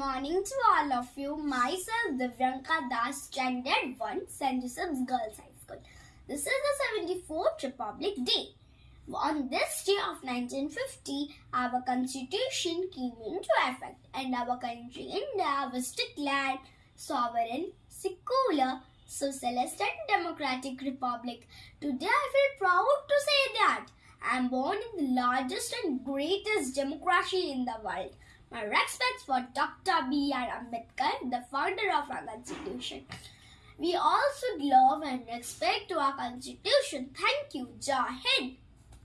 morning to all of you. Myself, Divyanka Das, Standard 1, St. Joseph's Girls High School. This is the 74th Republic Day. On this day of 1950, our constitution came into effect and our country India was declared sovereign, secular, socialist and democratic republic. Today I feel proud to say that I am born in the largest and greatest democracy in the world. My respects for Dr. B.R. Ambedkar, the founder of our constitution. We should love and respect to our constitution. Thank you. Jai Hind.